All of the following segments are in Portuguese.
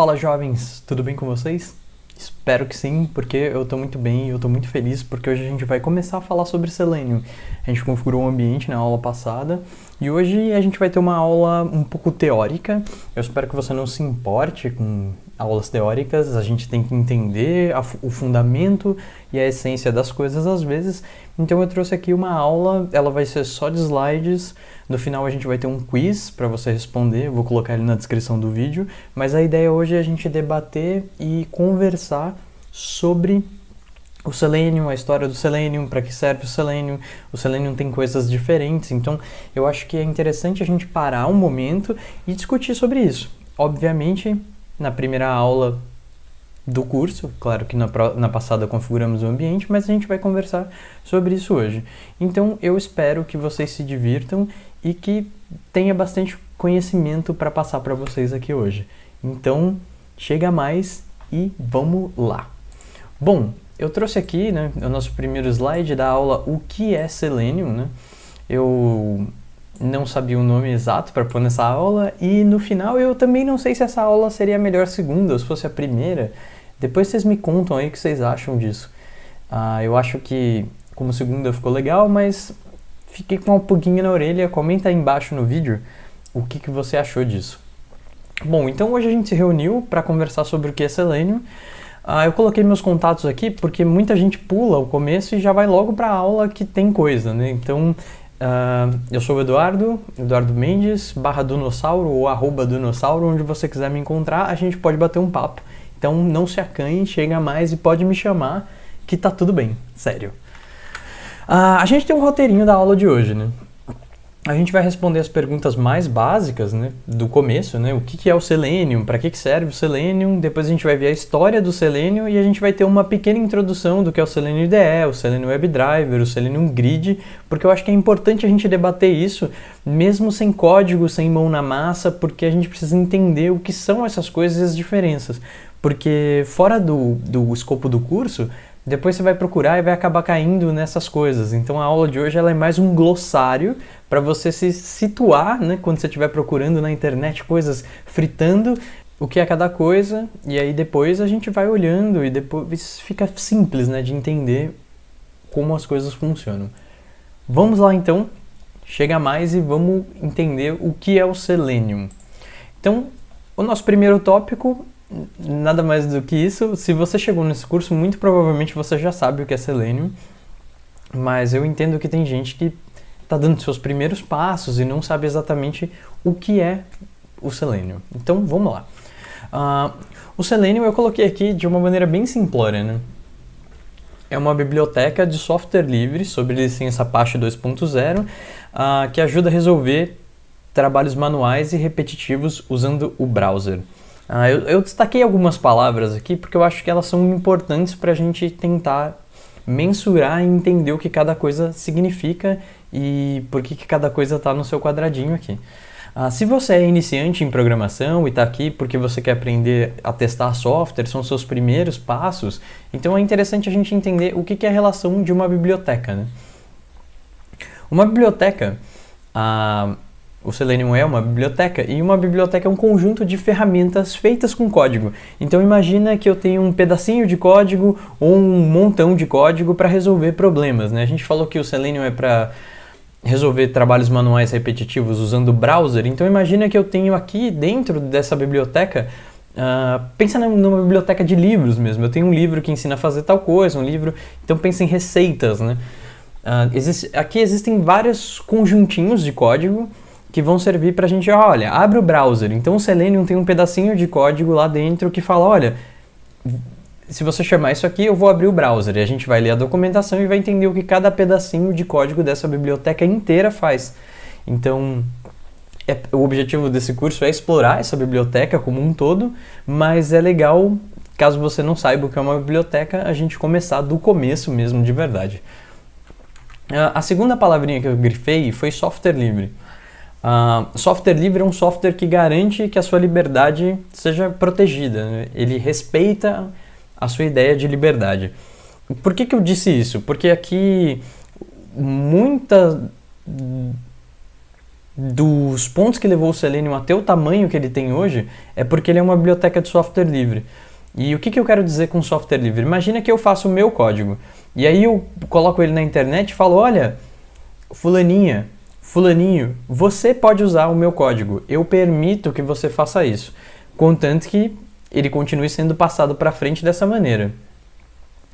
Fala jovens, tudo bem com vocês? Espero que sim, porque eu tô muito bem e eu tô muito feliz porque hoje a gente vai começar a falar sobre Selenium. A gente configurou o um ambiente na aula passada e hoje a gente vai ter uma aula um pouco teórica. Eu espero que você não se importe com aulas teóricas, a gente tem que entender a, o fundamento e a essência das coisas às vezes. Então eu trouxe aqui uma aula, ela vai ser só de slides. No final a gente vai ter um quiz para você responder, eu vou colocar ele na descrição do vídeo. Mas a ideia hoje é a gente debater e conversar sobre o Selenium, a história do Selenium, para que serve o Selenium. O Selenium tem coisas diferentes, então eu acho que é interessante a gente parar um momento e discutir sobre isso. Obviamente, na primeira aula do curso, claro que na, na passada configuramos o ambiente, mas a gente vai conversar sobre isso hoje. Então eu espero que vocês se divirtam e que tenha bastante conhecimento para passar para vocês aqui hoje. Então chega mais e vamos lá. Bom, eu trouxe aqui né, o nosso primeiro slide da aula O que é Selenium. Né? Eu não sabia o nome exato para pôr nessa aula e no final eu também não sei se essa aula seria a melhor segunda ou se fosse a primeira. Depois vocês me contam aí o que vocês acham disso. Ah, eu acho que como segunda ficou legal, mas fiquei com uma pulguinha na orelha. Comenta aí embaixo no vídeo o que, que você achou disso. Bom, então hoje a gente se reuniu para conversar sobre o que é Selenium. Ah, eu coloquei meus contatos aqui porque muita gente pula o começo e já vai logo para a aula que tem coisa, né? Então Uh, eu sou o Eduardo, Eduardo Mendes, barra Dunossauro ou arroba Dunossauro, onde você quiser me encontrar, a gente pode bater um papo. Então não se acanhe, chega mais e pode me chamar, que tá tudo bem, sério. Uh, a gente tem um roteirinho da aula de hoje, né? A gente vai responder as perguntas mais básicas né, do começo, né? O que, que é o Selenium, para que, que serve o Selenium, depois a gente vai ver a história do Selenium e a gente vai ter uma pequena introdução do que é o Selenium IDE, o Selenium WebDriver, o Selenium Grid, porque eu acho que é importante a gente debater isso, mesmo sem código, sem mão na massa, porque a gente precisa entender o que são essas coisas e as diferenças. Porque fora do, do escopo do curso, depois você vai procurar e vai acabar caindo nessas coisas. Então a aula de hoje ela é mais um glossário para você se situar, né, quando você estiver procurando na internet coisas fritando, o que é cada coisa, e aí depois a gente vai olhando e depois fica simples, né, de entender como as coisas funcionam. Vamos lá então, chega mais e vamos entender o que é o Selenium. Então, o nosso primeiro tópico nada mais do que isso. Se você chegou nesse curso, muito provavelmente você já sabe o que é Selenium, mas eu entendo que tem gente que está dando seus primeiros passos e não sabe exatamente o que é o Selenium. Então vamos lá. Uh, o Selenium eu coloquei aqui de uma maneira bem simplória, né? É uma biblioteca de software livre sobre licença Apache 2.0 uh, que ajuda a resolver trabalhos manuais e repetitivos usando o browser. Ah, eu, eu, destaquei algumas palavras aqui porque eu acho que elas são importantes para a gente tentar mensurar e entender o que cada coisa significa e por que, que cada coisa está no seu quadradinho aqui. Ah, se você é iniciante em programação e está aqui porque você quer aprender a testar software, são seus primeiros passos, então é interessante a gente entender o que, que é a relação de uma biblioteca. Né? Uma biblioteca, ah, o Selenium é uma biblioteca e uma biblioteca é um conjunto de ferramentas feitas com código. Então imagina que eu tenho um pedacinho de código ou um montão de código para resolver problemas. Né? A gente falou que o Selenium é para resolver trabalhos manuais repetitivos usando o browser. Então imagina que eu tenho aqui dentro dessa biblioteca Uh, pensa numa biblioteca de livros mesmo. Eu tenho um livro que ensina a fazer tal coisa, um livro. Então pensa em receitas, né? Uh, existe, aqui existem vários conjuntinhos de código que vão servir para a gente, olha, abre o browser. Então o Selenium tem um pedacinho de código lá dentro que fala, olha, se você chamar isso aqui, eu vou abrir o browser. E a gente vai ler a documentação e vai entender o que cada pedacinho de código dessa biblioteca inteira faz. Então, é, o objetivo desse curso é explorar essa biblioteca como um todo, mas é legal, caso você não saiba o que é uma biblioteca, a gente começar do começo mesmo, de verdade. A segunda palavrinha que eu grifei foi software livre. Uh, software livre é um software que garante que a sua liberdade seja protegida. Né? Ele respeita a sua ideia de liberdade. Por que, que eu disse isso? Porque aqui muita dos pontos que levou o Selenium até o tamanho que ele tem hoje é porque ele é uma biblioteca de software livre. E o que, que eu quero dizer com software livre? Imagina que eu faço o meu código e aí eu coloco ele na internet e falo: olha, Fulaninha, Fulaninho, você pode usar o meu código, eu permito que você faça isso, contanto que ele continue sendo passado para frente dessa maneira.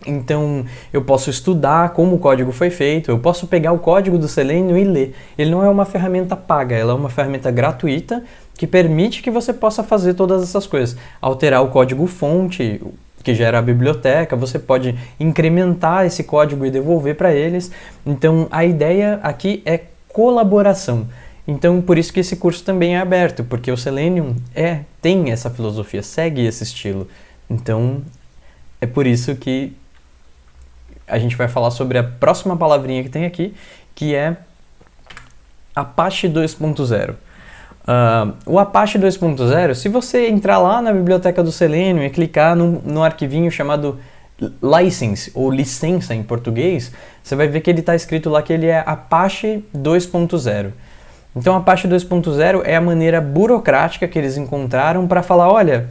Então, eu posso estudar como o código foi feito, eu posso pegar o código do Selenium e ler. Ele não é uma ferramenta paga, ela é uma ferramenta gratuita que permite que você possa fazer todas essas coisas. Alterar o código fonte, que gera a biblioteca, você pode incrementar esse código e devolver para eles. Então, a ideia aqui é colaboração. Então, por isso que esse curso também é aberto, porque o Selenium é, tem essa filosofia, segue esse estilo. Então, é por isso que a gente vai falar sobre a próxima palavrinha que tem aqui, que é Apache 2.0. Uh, o Apache 2.0, se você entrar lá na biblioteca do Selenium e clicar no arquivinho chamado license, ou licença em português, você vai ver que ele está escrito lá que ele é Apache 2.0. Então, Apache 2.0 é a maneira burocrática que eles encontraram para falar, olha,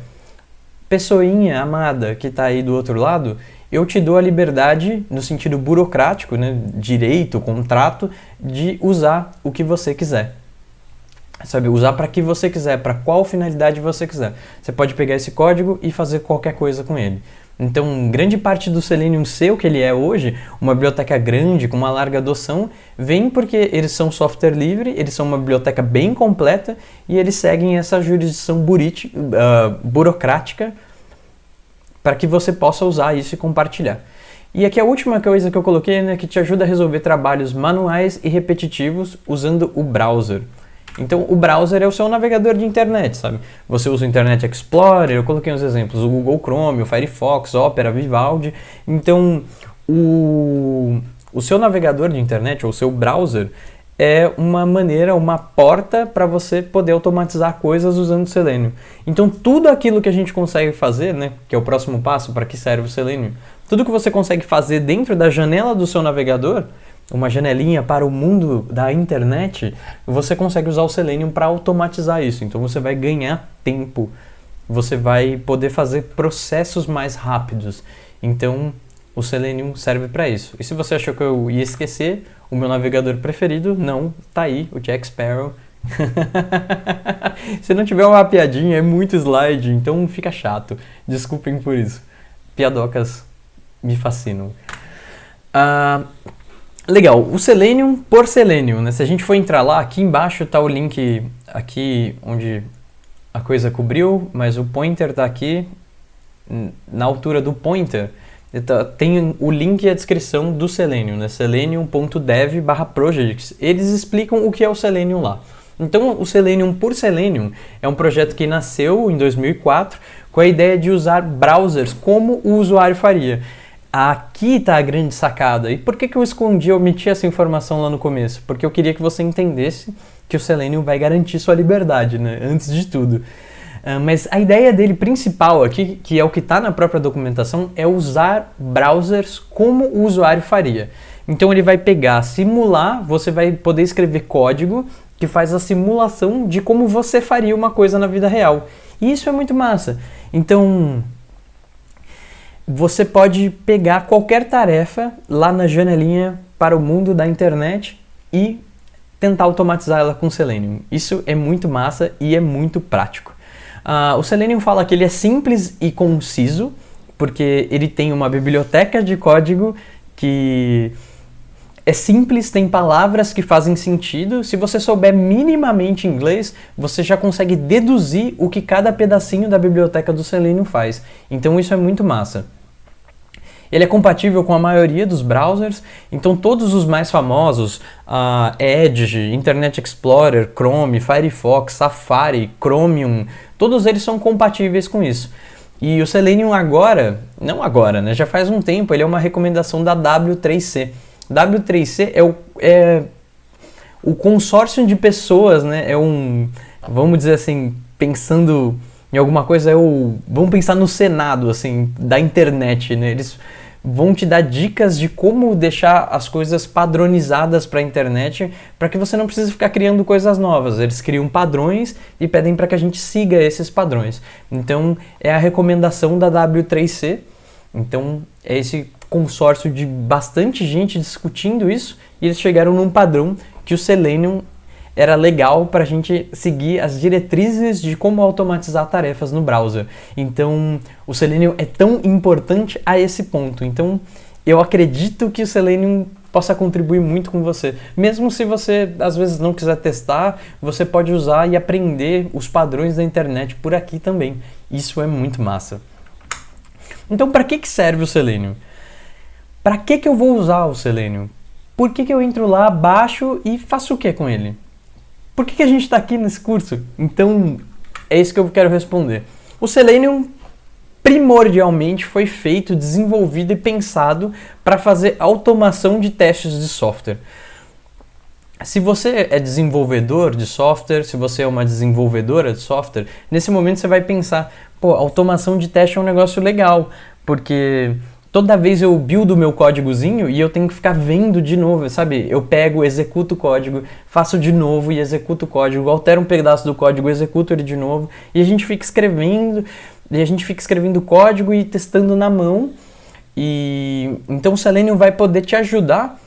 pessoinha amada que está aí do outro lado, eu te dou a liberdade, no sentido burocrático, né, direito, contrato, de usar o que você quiser. Sabe, usar para que você quiser, para qual finalidade você quiser. Você pode pegar esse código e fazer qualquer coisa com ele. Então, grande parte do Selenium seu que ele é hoje, uma biblioteca grande, com uma larga adoção, vem porque eles são software livre, eles são uma biblioteca bem completa e eles seguem essa jurisdição uh, burocrática para que você possa usar isso e compartilhar. E aqui a última coisa que eu coloquei, né, que te ajuda a resolver trabalhos manuais e repetitivos usando o browser. Então, o browser é o seu navegador de internet, sabe? Você usa o Internet Explorer, eu coloquei uns exemplos, o Google Chrome, o Firefox, Opera, Vivaldi. Então, o, o seu navegador de internet, ou o seu browser, é uma maneira, uma porta para você poder automatizar coisas usando o Selenium. Então, tudo aquilo que a gente consegue fazer, né, que é o próximo passo para que serve o Selenium, tudo que você consegue fazer dentro da janela do seu navegador, uma janelinha para o mundo da internet, você consegue usar o Selenium para automatizar isso. Então você vai ganhar tempo, você vai poder fazer processos mais rápidos. Então o Selenium serve para isso. E se você achou que eu ia esquecer o meu navegador preferido, não, tá aí, o Jack Sparrow. se não tiver uma piadinha, é muito slide, então fica chato. Desculpem por isso. Piadocas me fascinam. Uh, Legal, o Selenium por Selenium, né? Se a gente for entrar lá, aqui embaixo está o link aqui onde a coisa cobriu, mas o pointer está aqui na altura do pointer. Tá, tem o link e a descrição do Selenium, né? selenium.dev projects. Eles explicam o que é o Selenium lá. Então, o Selenium por Selenium é um projeto que nasceu em 2004 com a ideia de usar browsers como o usuário faria. Aqui está a grande sacada. E por que, que eu escondi, omiti essa informação lá no começo? Porque eu queria que você entendesse que o Selenium vai garantir sua liberdade, né? Antes de tudo. Uh, mas a ideia dele principal aqui, que é o que está na própria documentação, é usar browsers como o usuário faria. Então ele vai pegar, simular, você vai poder escrever código que faz a simulação de como você faria uma coisa na vida real. E isso é muito massa. Então, você pode pegar qualquer tarefa lá na janelinha para o mundo da internet e tentar automatizar ela com Selenium. Isso é muito massa e é muito prático. Uh, o Selenium fala que ele é simples e conciso, porque ele tem uma biblioteca de código que é simples, tem palavras que fazem sentido. Se você souber minimamente inglês, você já consegue deduzir o que cada pedacinho da biblioteca do Selenium faz. Então isso é muito massa. Ele é compatível com a maioria dos browsers, então todos os mais famosos, uh, Edge, Internet Explorer, Chrome, Firefox, Safari, Chromium, todos eles são compatíveis com isso. E o Selenium agora, não agora, né, já faz um tempo, ele é uma recomendação da W3C. W3C é o, é o consórcio de pessoas, né, é um, vamos dizer assim, pensando em alguma coisa, é o, vamos pensar no Senado, assim, da internet, né, eles vão te dar dicas de como deixar as coisas padronizadas para a internet, para que você não precise ficar criando coisas novas. Eles criam padrões e pedem para que a gente siga esses padrões. Então, é a recomendação da W3C. Então, é esse consórcio de bastante gente discutindo isso e eles chegaram num padrão que o Selenium era legal para a gente seguir as diretrizes de como automatizar tarefas no browser. Então, o Selenium é tão importante a esse ponto. Então, eu acredito que o Selenium possa contribuir muito com você. Mesmo se você às vezes não quiser testar, você pode usar e aprender os padrões da internet por aqui também. Isso é muito massa. Então, para que, que serve o Selenium? Para que, que eu vou usar o Selenium? Por que, que eu entro lá, baixo e faço o que com ele? Por que, que a gente está aqui nesse curso? Então, é isso que eu quero responder. O Selenium primordialmente foi feito, desenvolvido e pensado para fazer automação de testes de software. Se você é desenvolvedor de software, se você é uma desenvolvedora de software, nesse momento você vai pensar, pô, automação de teste é um negócio legal, porque toda vez eu build o meu códigozinho e eu tenho que ficar vendo de novo, sabe? Eu pego, executo o código, faço de novo e executo o código, altero um pedaço do código, executo ele de novo, e a gente fica escrevendo, e a gente fica escrevendo código e testando na mão. E então o Selenium vai poder te ajudar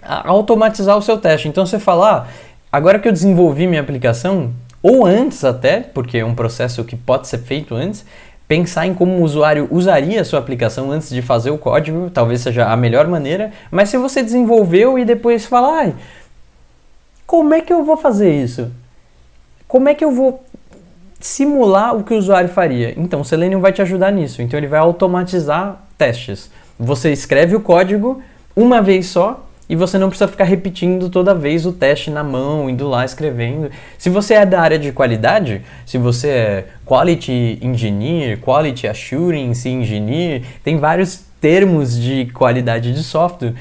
a automatizar o seu teste. Então você fala, ah, agora que eu desenvolvi minha aplicação, ou antes até, porque é um processo que pode ser feito antes, pensar em como o usuário usaria a sua aplicação antes de fazer o código, talvez seja a melhor maneira, mas se você desenvolveu e depois falar, como é que eu vou fazer isso? Como é que eu vou simular o que o usuário faria? Então, o Selenium vai te ajudar nisso. Então, ele vai automatizar testes. Você escreve o código uma vez só e você não precisa ficar repetindo toda vez o teste na mão, indo lá escrevendo. Se você é da área de qualidade, se você é Quality Engineer, Quality Assurance Engineer, tem vários termos de qualidade de software.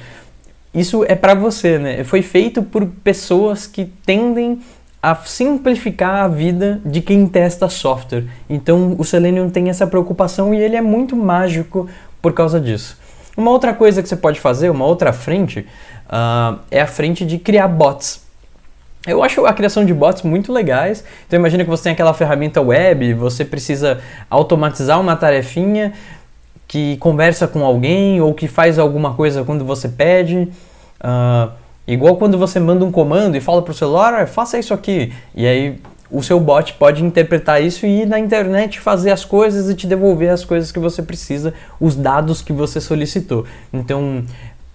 Isso é para você, né? Foi feito por pessoas que tendem a simplificar a vida de quem testa software. Então o Selenium tem essa preocupação e ele é muito mágico por causa disso. Uma outra coisa que você pode fazer, uma outra frente, uh, é a frente de criar bots. Eu acho a criação de bots muito legais. Então imagina que você tem aquela ferramenta web, você precisa automatizar uma tarefinha que conversa com alguém ou que faz alguma coisa quando você pede. Uh, igual quando você manda um comando e fala para o celular, faça isso aqui. E aí o seu bot pode interpretar isso e ir na internet fazer as coisas e te devolver as coisas que você precisa, os dados que você solicitou. Então,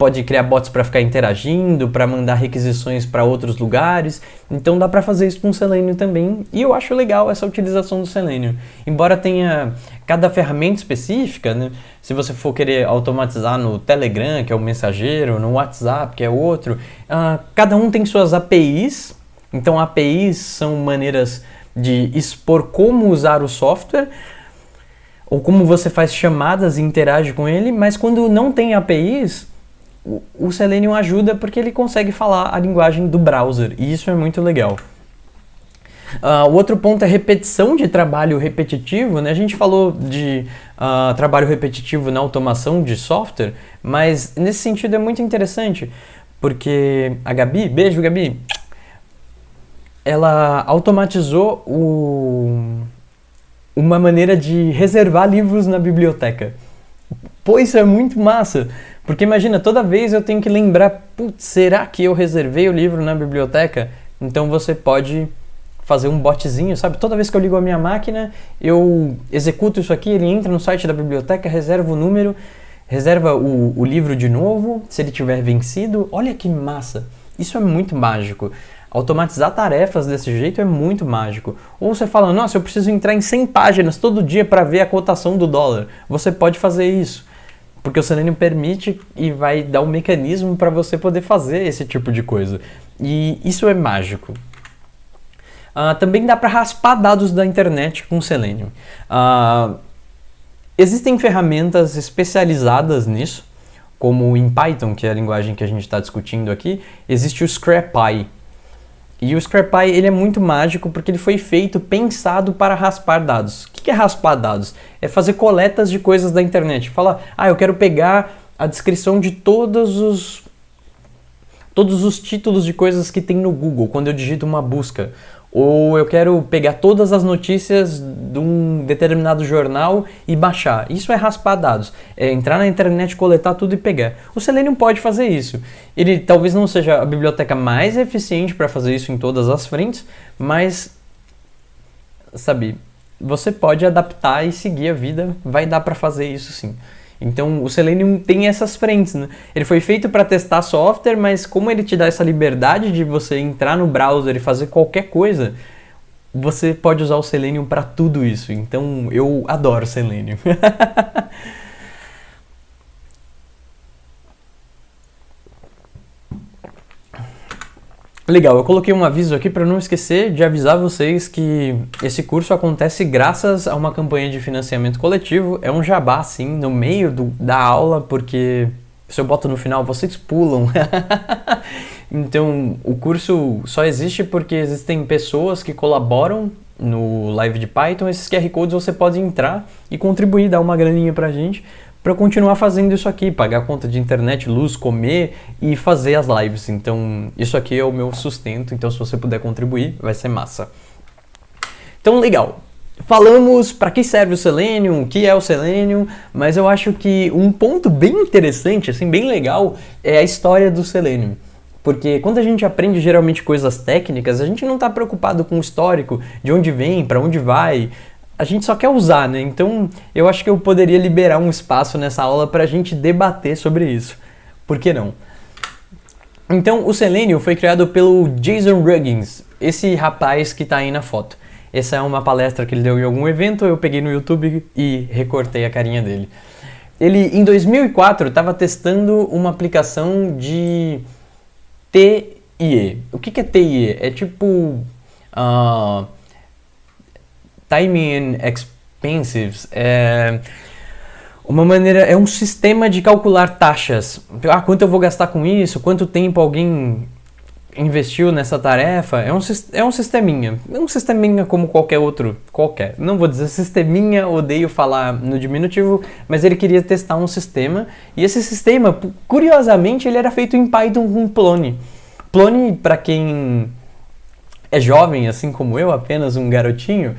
pode criar bots para ficar interagindo, para mandar requisições para outros lugares. Então dá para fazer isso com o Selenium também. E eu acho legal essa utilização do Selenium. Embora tenha cada ferramenta específica, né? Se você for querer automatizar no Telegram, que é o mensageiro, no WhatsApp, que é outro, uh, cada um tem suas APIs. Então APIs são maneiras de expor como usar o software ou como você faz chamadas e interage com ele, mas quando não tem APIs, o, Selenium ajuda porque ele consegue falar a linguagem do browser, e isso é muito legal. Uh, o outro ponto é repetição de trabalho repetitivo. Né? A gente falou de uh, trabalho repetitivo na automação de software, mas nesse sentido é muito interessante, porque a Gabi, beijo Gabi, ela automatizou o, uma maneira de reservar livros na biblioteca. Pô, isso é muito massa! Porque imagina, toda vez eu tenho que lembrar, putz, será que eu reservei o livro na biblioteca? Então você pode fazer um botzinho, sabe? Toda vez que eu ligo a minha máquina, eu executo isso aqui, ele entra no site da biblioteca, reserva o número, reserva o, o livro de novo, se ele tiver vencido. Olha que massa! Isso é muito mágico. Automatizar tarefas desse jeito é muito mágico. Ou você fala, nossa, eu preciso entrar em 100 páginas todo dia para ver a cotação do dólar. Você pode fazer isso. Porque o Selenium permite e vai dar um mecanismo para você poder fazer esse tipo de coisa. E isso é mágico. Uh, também dá para raspar dados da internet com Selenium. Uh, existem ferramentas especializadas nisso, como em Python, que é a linguagem que a gente está discutindo aqui, existe o ScrapPy. E o ScrapPy ele é muito mágico porque ele foi feito, pensado para raspar dados. O que é raspar dados? É fazer coletas de coisas da internet. Fala, ah, eu quero pegar a descrição de todos os todos os títulos de coisas que tem no Google quando eu digito uma busca. Ou eu quero pegar todas as notícias de um determinado jornal e baixar. Isso é raspar dados. É entrar na internet, coletar tudo e pegar. O Selenium pode fazer isso. Ele talvez não seja a biblioteca mais eficiente para fazer isso em todas as frentes, mas sabe, você pode adaptar e seguir a vida, vai dar para fazer isso sim. Então o Selenium tem essas frentes, né? Ele foi feito para testar software, mas como ele te dá essa liberdade de você entrar no browser e fazer qualquer coisa, você pode usar o Selenium para tudo isso. Então eu adoro Selenium. Legal, eu coloquei um aviso aqui para não esquecer de avisar vocês que esse curso acontece graças a uma campanha de financiamento coletivo. É um jabá, assim, no meio do, da aula, porque se eu boto no final, vocês pulam. então, o curso só existe porque existem pessoas que colaboram no Live de Python. Esses QR Codes você pode entrar e contribuir, dar uma graninha pra gente para continuar fazendo isso aqui, pagar conta de internet, luz, comer e fazer as lives. Então, isso aqui é o meu sustento, então se você puder contribuir, vai ser massa. Então, legal. Falamos para que serve o Selenium, o que é o Selenium, mas eu acho que um ponto bem interessante, assim, bem legal, é a história do Selenium. Porque quando a gente aprende geralmente coisas técnicas, a gente não está preocupado com o histórico, de onde vem, para onde vai, a gente só quer usar, né? Então eu acho que eu poderia liberar um espaço nessa aula para a gente debater sobre isso. Por que não? Então o Selenium foi criado pelo Jason Ruggins, esse rapaz que está aí na foto. Essa é uma palestra que ele deu em algum evento, eu peguei no YouTube e recortei a carinha dele. Ele, em 2004, estava testando uma aplicação de TIE. O que, que é TIE? É tipo... Uh, timing and expenses é uma maneira, é um sistema de calcular taxas. Ah, quanto eu vou gastar com isso? Quanto tempo alguém investiu nessa tarefa? É um, é um sisteminha. É um sisteminha como qualquer outro, qualquer. Não vou dizer sisteminha, odeio falar no diminutivo, mas ele queria testar um sistema. E esse sistema, curiosamente, ele era feito em Python com Plone. Plone, para quem é jovem, assim como eu, apenas um garotinho,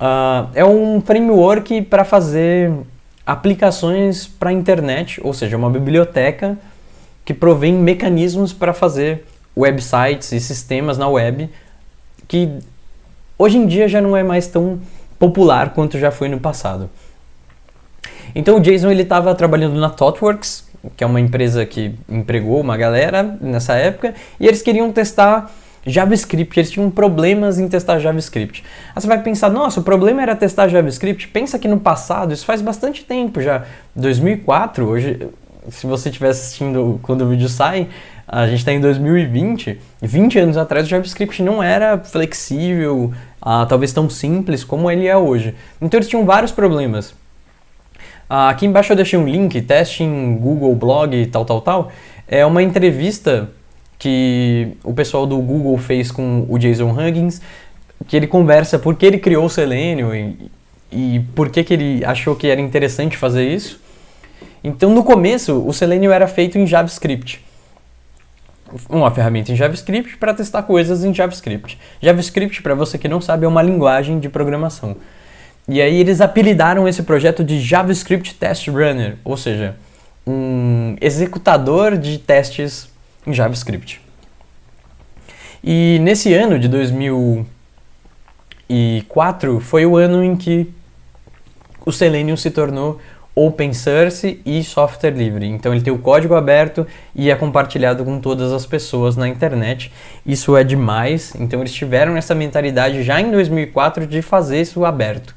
Uh, é um framework para fazer aplicações para a internet, ou seja, uma biblioteca que provém mecanismos para fazer websites e sistemas na web que hoje em dia já não é mais tão popular quanto já foi no passado. Então o Jason ele estava trabalhando na ThoughtWorks, que é uma empresa que empregou uma galera nessa época, e eles queriam testar JavaScript, eles tinham problemas em testar JavaScript. Aí você vai pensar, nossa, o problema era testar JavaScript? Pensa que no passado, isso faz bastante tempo já, 2004, hoje, se você estiver assistindo quando o vídeo sai, a gente está em 2020, 20 anos atrás o JavaScript não era flexível, ah, talvez tão simples como ele é hoje. Então eles tinham vários problemas. Ah, aqui embaixo eu deixei um link, teste em Google Blog tal, tal, tal. É uma entrevista que o pessoal do Google fez com o Jason Huggins, que ele conversa por que ele criou o Selenium e, e por que, que ele achou que era interessante fazer isso. Então, no começo, o Selenium era feito em JavaScript. Uma ferramenta em JavaScript para testar coisas em JavaScript. JavaScript, para você que não sabe, é uma linguagem de programação. E aí eles apelidaram esse projeto de JavaScript Test Runner, ou seja, um executador de testes em JavaScript. E nesse ano de 2004 foi o ano em que o Selenium se tornou open source e software livre. Então ele tem o código aberto e é compartilhado com todas as pessoas na internet. Isso é demais. Então eles tiveram essa mentalidade já em 2004 de fazer isso aberto.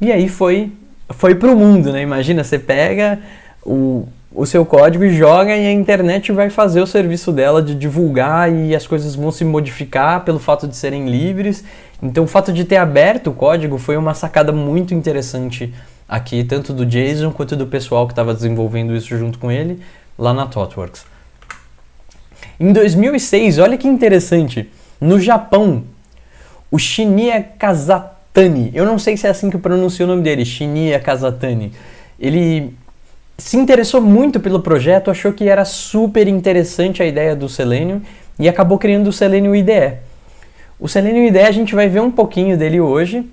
E aí foi foi pro mundo, né? Imagina, você pega o, o seu código e joga e a internet vai fazer o serviço dela de divulgar e as coisas vão se modificar pelo fato de serem livres. Então o fato de ter aberto o código foi uma sacada muito interessante aqui, tanto do Jason quanto do pessoal que estava desenvolvendo isso junto com ele lá na ThoughtWorks. Em 2006, olha que interessante, No Japão, o Shinya Kazatani, eu não sei se é assim que pronuncia o nome dele, Shinya Kazatani, ele se interessou muito pelo projeto, achou que era super interessante a ideia do Selenium e acabou criando o Selenium IDE. O Selenium IDE a gente vai ver um pouquinho dele hoje,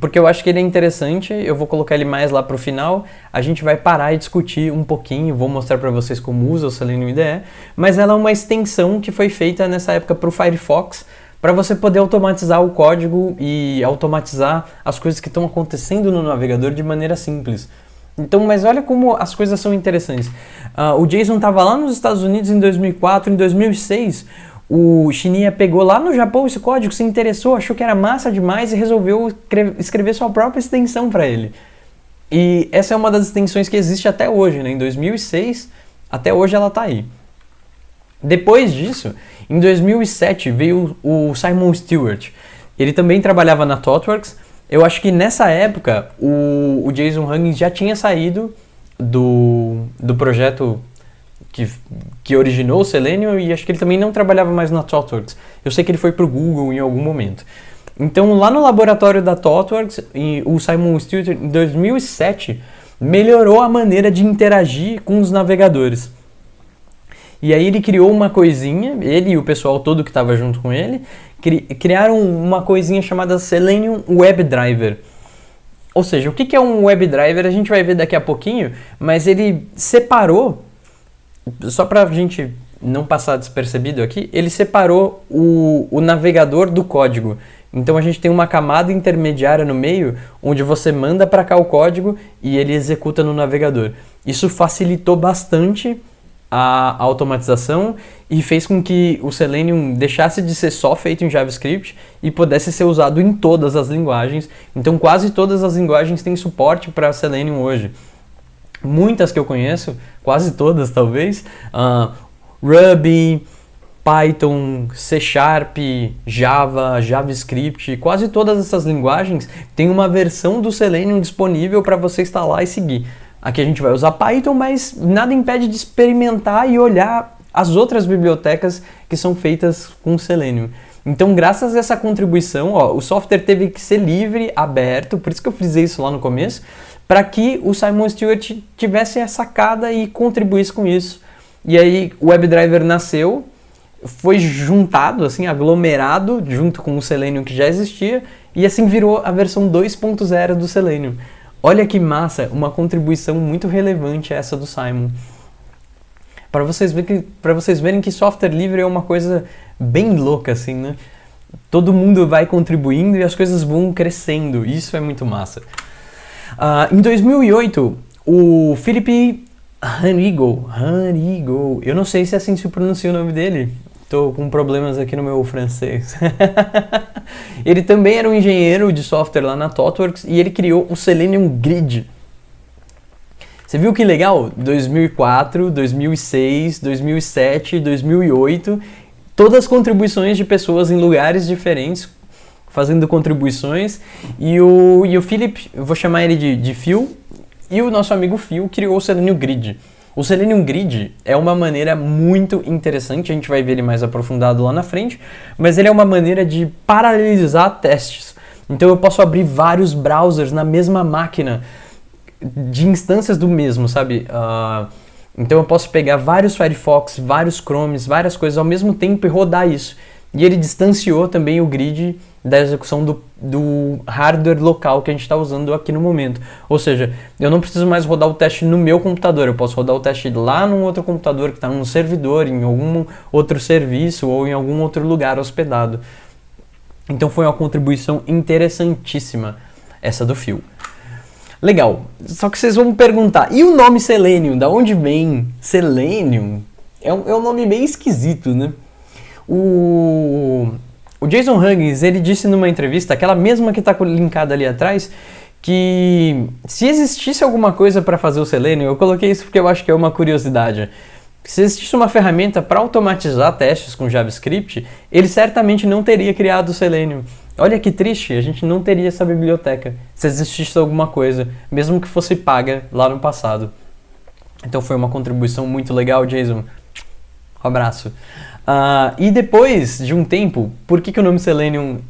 porque eu acho que ele é interessante, eu vou colocar ele mais lá para o final, a gente vai parar e discutir um pouquinho, vou mostrar para vocês como usa o Selenium IDE, mas ela é uma extensão que foi feita nessa época para o Firefox, para você poder automatizar o código e automatizar as coisas que estão acontecendo no navegador de maneira simples. Então, mas olha como as coisas são interessantes. Uh, o Jason estava lá nos Estados Unidos em 2004, em 2006 o Shinya pegou lá no Japão esse código, se interessou, achou que era massa demais e resolveu escrever sua própria extensão para ele. E essa é uma das extensões que existe até hoje, né? Em 2006, até hoje ela está aí. Depois disso, em 2007 veio o Simon Stewart. Ele também trabalhava na ThoughtWorks. Eu acho que nessa época o, o Jason Huggins já tinha saído do, do projeto que, que originou o Selenium e acho que ele também não trabalhava mais na ThoughtWorks. Eu sei que ele foi para o Google em algum momento. Então, lá no laboratório da ThoughtWorks, o Simon Stewart, em 2007, melhorou a maneira de interagir com os navegadores. E aí ele criou uma coisinha, ele e o pessoal todo que estava junto com ele, cri criaram uma coisinha chamada Selenium WebDriver. Ou seja, o que é um WebDriver a gente vai ver daqui a pouquinho, mas ele separou só para a gente não passar despercebido aqui, ele separou o, o navegador do código. Então a gente tem uma camada intermediária no meio, onde você manda para cá o código e ele executa no navegador. Isso facilitou bastante a automatização e fez com que o Selenium deixasse de ser só feito em JavaScript e pudesse ser usado em todas as linguagens. Então quase todas as linguagens têm suporte para Selenium hoje muitas que eu conheço, quase todas talvez, uh, Ruby, Python, C Sharp, Java, JavaScript, quase todas essas linguagens têm uma versão do Selenium disponível para você instalar e seguir. Aqui a gente vai usar Python, mas nada impede de experimentar e olhar as outras bibliotecas que são feitas com Selenium. Então, graças a essa contribuição, ó, o software teve que ser livre, aberto, por isso que eu frisei isso lá no começo, para que o Simon Stewart tivesse a sacada e contribuísse com isso. E aí o WebDriver nasceu, foi juntado, assim, aglomerado junto com o Selenium que já existia e assim virou a versão 2.0 do Selenium. Olha que massa, uma contribuição muito relevante essa do Simon. Para vocês, verem que, vocês verem que software livre é uma coisa bem louca, assim, né? Todo mundo vai contribuindo e as coisas vão crescendo. Isso é muito massa. Uh, em 2008, o Philip Hanigo, Hanigo, eu não sei se é assim se pronuncia o nome dele, estou com problemas aqui no meu francês. ele também era um engenheiro de software lá na ThoughtWorks e ele criou o Selenium Grid. Você viu que legal? 2004, 2006, 2007, 2008, todas as contribuições de pessoas em lugares diferentes fazendo contribuições. E o, e o Philip, eu vou chamar ele de, de Phil, e o nosso amigo Phil criou o Selenium Grid. O Selenium Grid é uma maneira muito interessante, a gente vai ver ele mais aprofundado lá na frente, mas ele é uma maneira de paralelizar testes. Então eu posso abrir vários browsers na mesma máquina, de instâncias do mesmo, sabe? Uh, então eu posso pegar vários Firefox, vários Chromes, várias coisas ao mesmo tempo e rodar isso. E ele distanciou também o grid da execução do, do hardware local que a gente está usando aqui no momento. Ou seja, eu não preciso mais rodar o teste no meu computador, eu posso rodar o teste lá num outro computador que está num servidor, em algum outro serviço ou em algum outro lugar hospedado. Então foi uma contribuição interessantíssima essa do Fio. Legal, só que vocês vão me perguntar, e o nome Selenium, da onde vem? Selenium? É um, é um nome meio esquisito, né? O, o Jason Huggins, ele disse numa entrevista, aquela mesma que está linkada ali atrás, que se existisse alguma coisa para fazer o Selenium, eu coloquei isso porque eu acho que é uma curiosidade. Se existisse uma ferramenta para automatizar testes com JavaScript, ele certamente não teria criado o Selenium. Olha que triste, a gente não teria essa biblioteca se existisse alguma coisa, mesmo que fosse paga lá no passado. Então foi uma contribuição muito legal, Jason. Um abraço. Uh, e depois de um tempo, por que, que o nome Selenium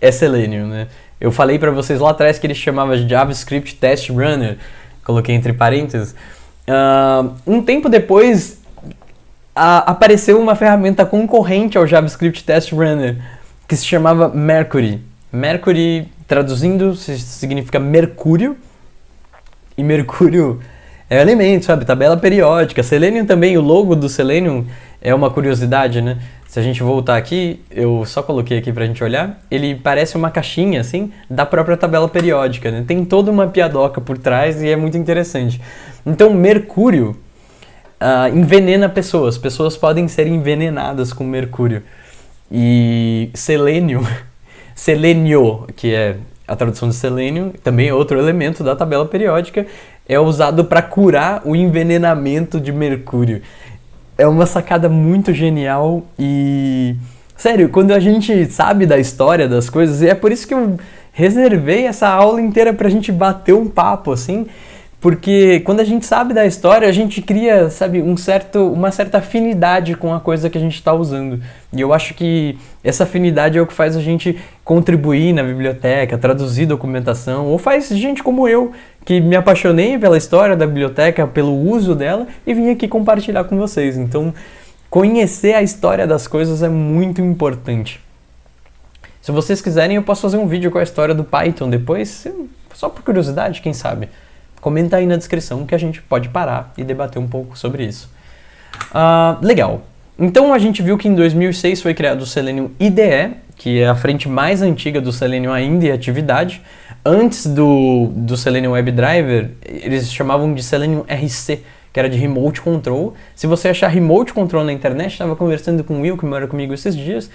é Selenium, né? Eu falei para vocês lá atrás que ele chamava JavaScript Test Runner, coloquei entre parênteses. Uh, um tempo depois, apareceu uma ferramenta concorrente ao JavaScript Test Runner, que se chamava Mercury. Mercury, traduzindo, significa mercúrio, e mercúrio é elemento, sabe? Tabela periódica. Selenium também, o logo do Selenium é uma curiosidade, né? Se a gente voltar aqui, eu só coloquei aqui pra gente olhar, ele parece uma caixinha, assim, da própria tabela periódica, né? Tem toda uma piadoca por trás e é muito interessante. Então, mercúrio uh, envenena pessoas. Pessoas podem ser envenenadas com mercúrio. E selênio, selênio, que é a tradução de selênio, também é outro elemento da tabela periódica, é usado para curar o envenenamento de mercúrio. É uma sacada muito genial e. Sério, quando a gente sabe da história das coisas, e é por isso que eu reservei essa aula inteira pra gente bater um papo assim, porque quando a gente sabe da história, a gente cria, sabe, um certo, uma certa afinidade com a coisa que a gente está usando. E eu acho que essa afinidade é o que faz a gente contribuir na biblioteca, traduzir documentação, ou faz gente como eu, que me apaixonei pela história da biblioteca, pelo uso dela e vim aqui compartilhar com vocês. Então, conhecer a história das coisas é muito importante. Se vocês quiserem, eu posso fazer um vídeo com a história do Python depois, só por curiosidade, quem sabe. Comenta aí na descrição que a gente pode parar e debater um pouco sobre isso. Uh, legal. Então a gente viu que em 2006 foi criado o Selenium IDE, que é a frente mais antiga do Selenium ainda em atividade. Antes do, do Selenium WebDriver, eles chamavam de Selenium RC, que era de Remote Control. Se você achar Remote Control na internet, estava conversando com o Will, que mora comigo esses dias,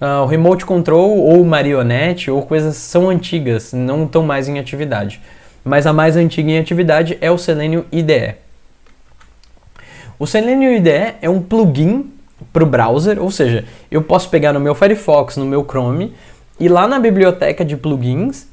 uh, o Remote Control ou Marionette ou coisas são antigas, não estão mais em atividade mas a mais antiga em atividade é o Selenium IDE. O Selenium IDE é um plugin para o browser, ou seja, eu posso pegar no meu Firefox, no meu Chrome, ir lá na biblioteca de plugins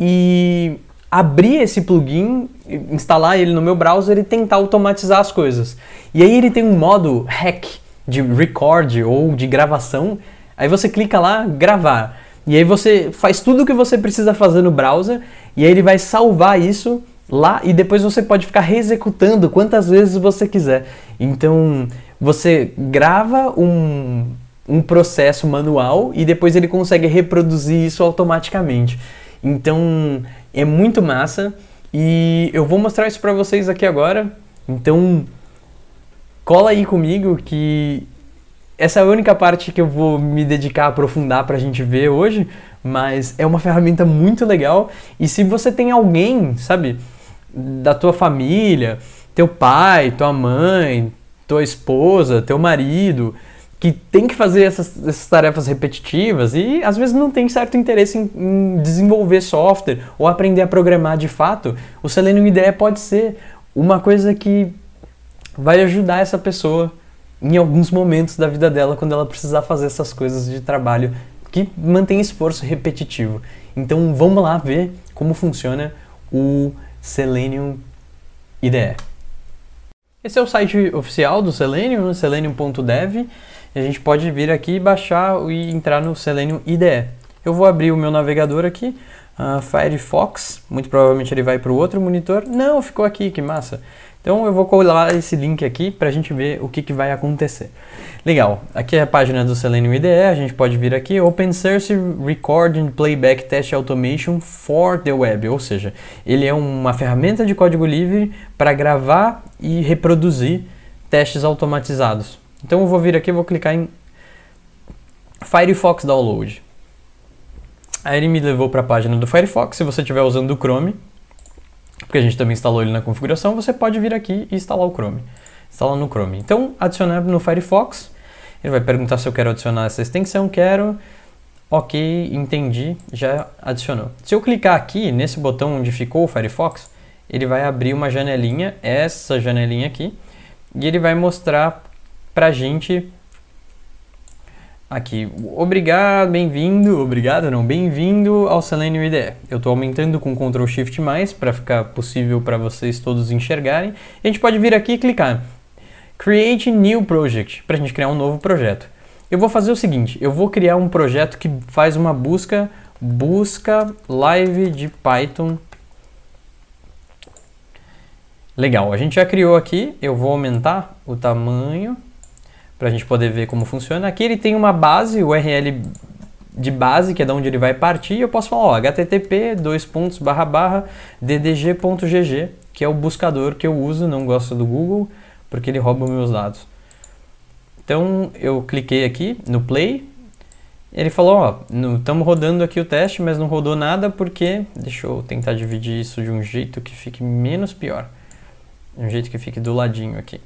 e abrir esse plugin, instalar ele no meu browser e tentar automatizar as coisas. E aí ele tem um modo hack de record ou de gravação. Aí você clica lá, gravar. E aí você faz tudo o que você precisa fazer no browser e aí ele vai salvar isso lá e depois você pode ficar reexecutando quantas vezes você quiser. Então você grava um, um processo manual e depois ele consegue reproduzir isso automaticamente. Então é muito massa e eu vou mostrar isso para vocês aqui agora. Então cola aí comigo que essa é a única parte que eu vou me dedicar a aprofundar para a gente ver hoje, mas é uma ferramenta muito legal. E se você tem alguém, sabe, da tua família, teu pai, tua mãe, tua esposa, teu marido, que tem que fazer essas, essas tarefas repetitivas e às vezes não tem certo interesse em, em, desenvolver software ou aprender a programar de fato, o Selenium IDE pode ser uma coisa que vai ajudar essa pessoa em alguns momentos da vida dela quando ela precisar fazer essas coisas de trabalho que mantém esforço repetitivo. Então vamos lá ver como funciona o Selenium IDE. Esse é o site oficial do Selenium, selenium.dev. E a gente pode vir aqui, baixar e entrar no Selenium IDE. Eu vou abrir o meu navegador aqui, uh, Firefox, muito provavelmente ele vai para o outro monitor. Não, ficou aqui, que massa. Então eu vou colar esse link aqui para a gente ver o que, que vai acontecer. Legal, aqui é a página do Selenium IDE, a gente pode vir aqui, Open Source Recording Playback Test Automation for the Web, ou seja, ele é uma ferramenta de código livre para gravar e reproduzir testes automatizados. Então eu vou vir aqui vou clicar em Firefox Download. Aí ele me levou para a página do Firefox, se você estiver usando o Chrome, porque a gente também instalou ele na configuração, você pode vir aqui e instalar o Chrome. Instalar no Chrome. Então, adicionar no Firefox, ele vai perguntar se eu quero adicionar essa extensão, quero, ok, entendi, já adicionou. Se eu clicar aqui, nesse botão onde ficou o Firefox, ele vai abrir uma janelinha, essa janelinha aqui, e ele vai mostrar pra gente Aqui, obrigado, bem-vindo, obrigado não, bem-vindo ao Selenium IDE. Eu estou aumentando com Ctrl Shift+, para ficar possível para vocês todos enxergarem. E a gente pode vir aqui e clicar. Create New Project, para a gente criar um novo projeto. Eu vou fazer o seguinte, eu vou criar um projeto que faz uma busca, busca live de Python. Legal, a gente já criou aqui, eu vou aumentar o tamanho para a gente poder ver como funciona. Aqui ele tem uma base, o URL de base, que é de onde ele vai partir, eu posso falar, ó, http, dois pontos, barra, barra, ddg.gg, que é o buscador que eu uso, não gosto do Google, porque ele rouba meus dados. Então eu cliquei aqui no play, ele falou, ó, estamos rodando aqui o teste, mas não rodou nada porque, deixa eu tentar dividir isso de um jeito que fique menos pior, de um jeito que fique do ladinho aqui.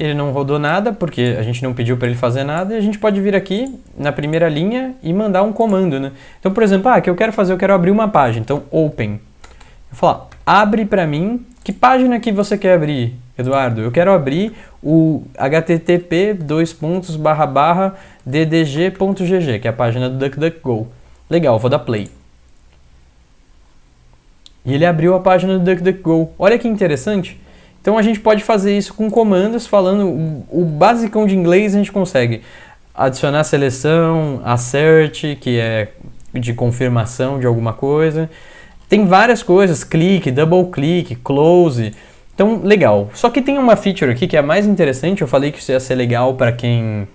Ele não rodou nada porque a gente não pediu para ele fazer nada e a gente pode vir aqui na primeira linha e mandar um comando, né? Então, por exemplo, ah, que eu quero fazer, eu quero abrir uma página, então open. Eu falar, abre para mim que página que você quer abrir, Eduardo? Eu quero abrir o http ddg.gg, que é a página do DuckDuckGo. Legal, vou dar play. E ele abriu a página do DuckDuckGo. Olha que interessante. Então a gente pode fazer isso com comandos, falando o, basicão de inglês a gente consegue adicionar seleção, assert, que é de confirmação de alguma coisa. Tem várias coisas, clique, double click, close. Então, legal. Só que tem uma feature aqui que é a mais interessante. Eu falei que isso ia ser legal para quem.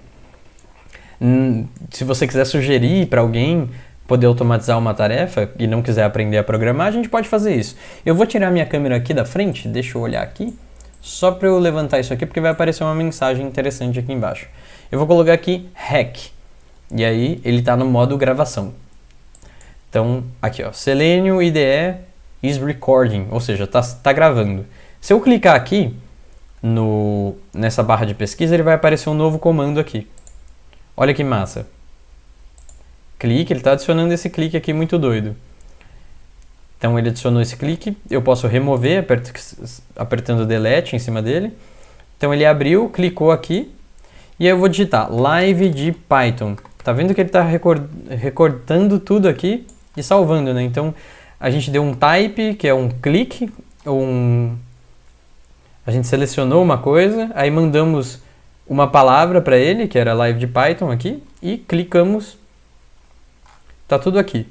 Hum, se você quiser sugerir para alguém poder automatizar uma tarefa e não quiser aprender a programar, a gente pode fazer isso. Eu vou tirar minha câmera aqui da frente, deixa eu olhar aqui, só para eu levantar isso aqui, porque vai aparecer uma mensagem interessante aqui embaixo. Eu vou colocar aqui hack, e aí ele está no modo gravação. Então, aqui ó, Selenium IDE is recording, ou seja, está tá gravando. Se eu clicar aqui no, nessa barra de pesquisa, ele vai aparecer um novo comando aqui. Olha que massa. Clique, ele está adicionando esse clique aqui muito doido. Então ele adicionou esse clique, eu posso remover apert apertando delete em cima dele. Então ele abriu, clicou aqui, e eu vou digitar live de Python. Tá vendo que ele está recortando tudo aqui e salvando, né? Então, a gente deu um type, que é um clique, um... a gente selecionou uma coisa, aí mandamos uma palavra para ele, que era live de Python aqui, e clicamos, tá tudo aqui.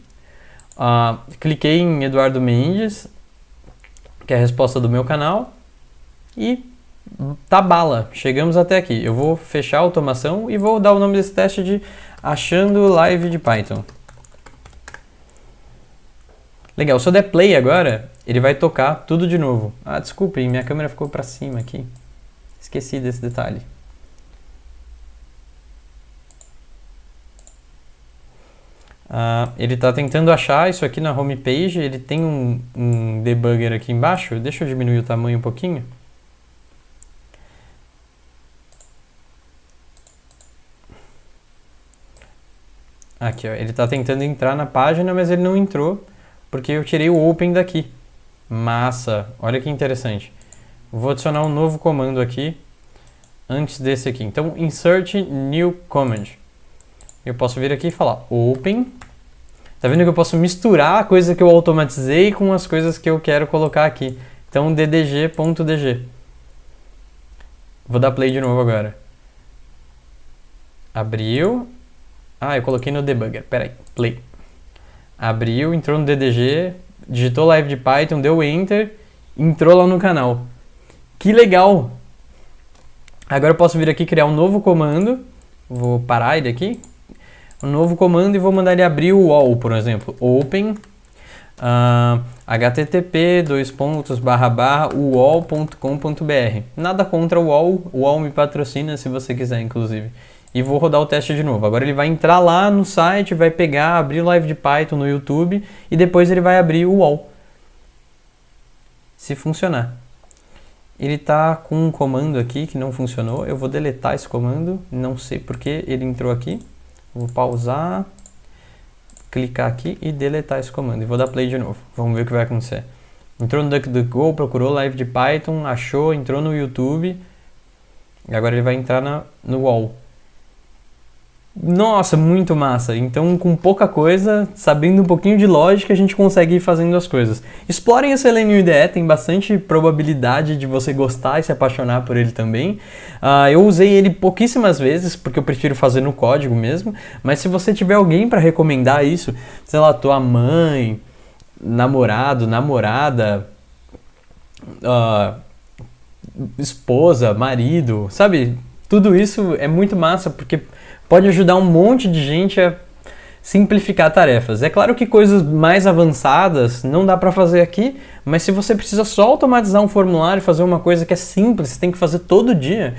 Uh, cliquei em Eduardo Mendes, que é a resposta do meu canal, e tá bala, chegamos até aqui. Eu vou fechar a automação e vou dar o nome desse teste de achando live de Python. Legal, se eu der play agora, ele vai tocar tudo de novo. Ah, desculpem, minha câmera ficou para cima aqui. Esqueci desse detalhe. Ah, ele está tentando achar isso aqui na homepage, ele tem um, um debugger aqui embaixo. Deixa eu diminuir o tamanho um pouquinho. Aqui, ó, ele está tentando entrar na página, mas ele não entrou porque eu tirei o open daqui. Massa, olha que interessante. Vou adicionar um novo comando aqui antes desse aqui. Então, insert new command. Eu posso vir aqui e falar open. Tá vendo que eu posso misturar a coisa que eu automatizei com as coisas que eu quero colocar aqui. Então, ddg.dg. Vou dar play de novo agora. Abriu. Ah, eu coloquei no debugger. Pera aí, play abriu, entrou no DDG, digitou live de Python, deu enter, entrou lá no canal. Que legal! Agora eu posso vir aqui criar um novo comando, vou parar ele aqui, um novo comando e vou mandar ele abrir o wall, por exemplo, open uh, ah, http dois pontos barra barra wall.com.br nada contra o wall, o wall me patrocina se você quiser inclusive e vou rodar o teste de novo. Agora ele vai entrar lá no site, vai pegar, abrir live de Python no YouTube e depois ele vai abrir o wall. Se funcionar. Ele está com um comando aqui que não funcionou. Eu vou deletar esse comando. Não sei porque ele entrou aqui. Vou pausar, clicar aqui e deletar esse comando. E vou dar play de novo. Vamos ver o que vai acontecer. Entrou no DuckDuckGo, procurou live de Python, achou, entrou no YouTube. E agora ele vai entrar na, no wall. Nossa, muito massa. Então, com pouca coisa, sabendo um pouquinho de lógica, a gente consegue ir fazendo as coisas. Explorem o Selenium IDE, tem bastante probabilidade de você gostar e se apaixonar por ele também. Uh, eu usei ele pouquíssimas vezes, porque eu prefiro fazer no código mesmo, mas se você tiver alguém para recomendar isso, sei lá, tua mãe, namorado, namorada, uh, esposa, marido, sabe? Tudo isso é muito massa, porque pode ajudar um monte de gente a simplificar tarefas. É claro que coisas mais avançadas não dá para fazer aqui, mas se você precisa só automatizar um formulário, fazer uma coisa que é simples, você tem que fazer todo dia,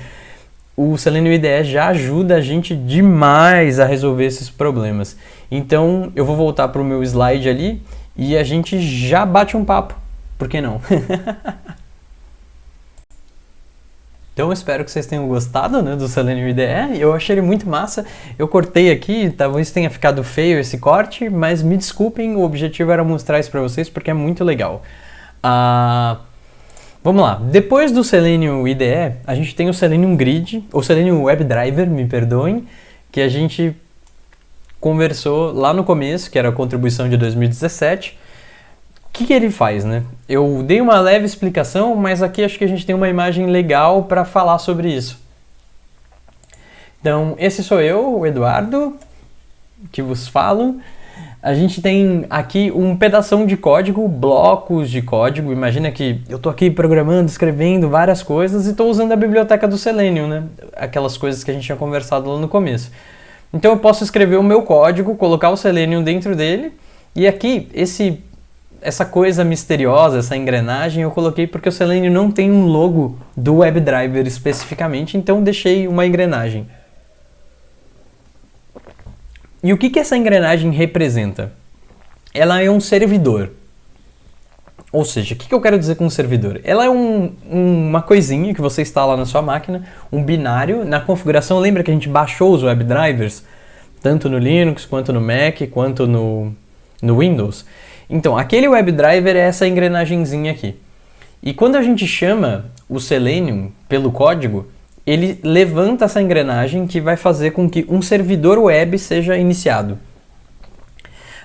o Selenium IDE já ajuda a gente demais a resolver esses problemas. Então eu vou voltar para o meu slide ali e a gente já bate um papo. Por que não? Então espero que vocês tenham gostado né, do Selenium IDE. Eu achei ele muito massa. Eu cortei aqui, talvez tenha ficado feio esse corte, mas me desculpem, o objetivo era mostrar isso para vocês porque é muito legal. Uh, vamos lá, depois do Selenium IDE, a gente tem o Selenium Grid, ou Selenium WebDriver, me perdoem, que a gente conversou lá no começo, que era a contribuição de 2017 que, que ele faz, né? Eu dei uma leve explicação, mas aqui acho que a gente tem uma imagem legal para falar sobre isso. Então, esse sou eu, o Eduardo, que vos falo. A gente tem aqui um pedaço de código, blocos de código. Imagina que eu estou aqui programando, escrevendo várias coisas e estou usando a biblioteca do Selenium, né? Aquelas coisas que a gente tinha conversado lá no começo. Então eu posso escrever o meu código, colocar o Selenium dentro dele, e aqui, esse essa coisa misteriosa, essa engrenagem, eu coloquei porque o Selenium não tem um logo do WebDriver especificamente, então deixei uma engrenagem. E o que, que essa engrenagem representa? Ela é um servidor. Ou seja, o que, que eu quero dizer com um servidor? Ela é um, uma coisinha que você instala na sua máquina, um binário. Na configuração, lembra que a gente baixou os WebDrivers? Tanto no Linux, quanto no Mac, quanto no, no Windows. Então, aquele WebDriver é essa engrenagemzinha aqui. E quando a gente chama o Selenium pelo código, ele levanta essa engrenagem que vai fazer com que um servidor web seja iniciado.